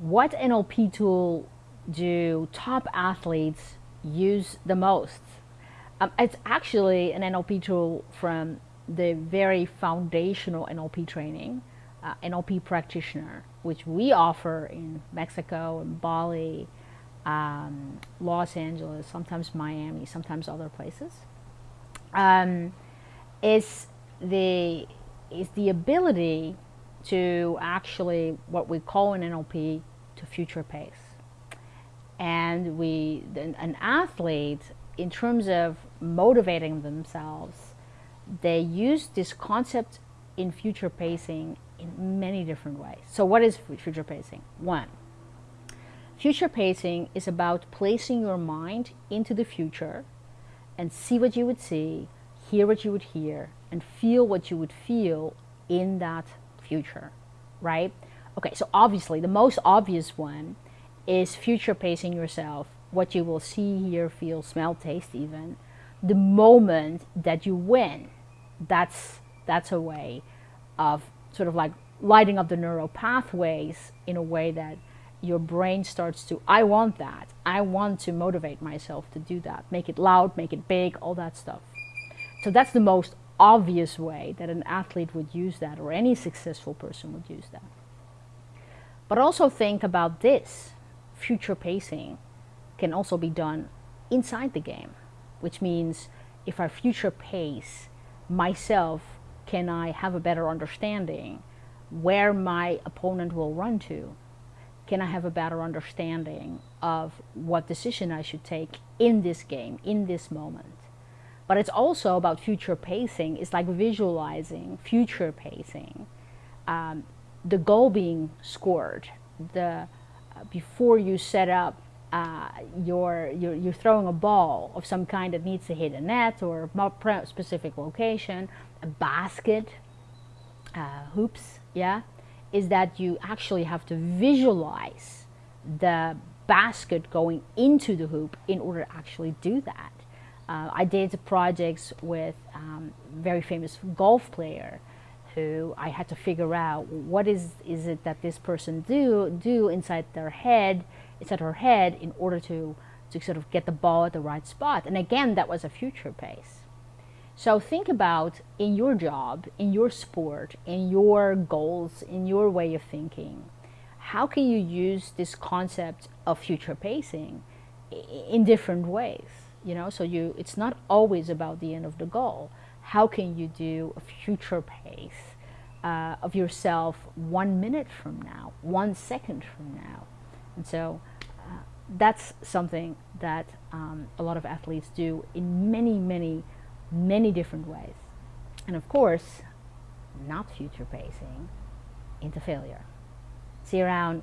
what NLP tool do top athletes use the most? Um, it's actually an NLP tool from the very foundational NLP training, uh, NLP practitioner, which we offer in Mexico and Bali, um, Los Angeles, sometimes Miami, sometimes other places. Um, is the is the ability to actually what we call in NLP to future pace. And we an athlete in terms of motivating themselves, they use this concept in future pacing in many different ways. So what is future pacing? One, future pacing is about placing your mind into the future and see what you would see, hear what you would hear, and feel what you would feel in that future, right? Okay, so obviously the most obvious one is future pacing yourself, what you will see, hear, feel, smell, taste even, the moment that you win. That's, that's a way of sort of like lighting up the neural pathways in a way that your brain starts to, I want that. I want to motivate myself to do that. Make it loud, make it big, all that stuff. So that's the most obvious way that an athlete would use that or any successful person would use that. But also think about this. Future pacing can also be done inside the game, which means if I future pace myself, can I have a better understanding where my opponent will run to? Can I have a better understanding of what decision I should take in this game, in this moment? But it's also about future pacing. It's like visualizing future pacing. Um, the goal being scored, the uh, before you set up uh, your, you're, you're throwing a ball of some kind that needs to hit a net or a specific location, a basket, uh, hoops, yeah, is that you actually have to visualize the basket going into the hoop in order to actually do that. Uh, I did projects with um, very famous golf player who I had to figure out what is is it that this person do do inside their head, inside her head, in order to to sort of get the ball at the right spot. And again, that was a future pace. So think about in your job, in your sport, in your goals, in your way of thinking, how can you use this concept of future pacing in different ways? You know so you it's not always about the end of the goal. How can you do a future pace uh, of yourself one minute from now one second from now? And so uh, that's something that um, a lot of athletes do in many many many different ways. And of course not future pacing into failure. See you around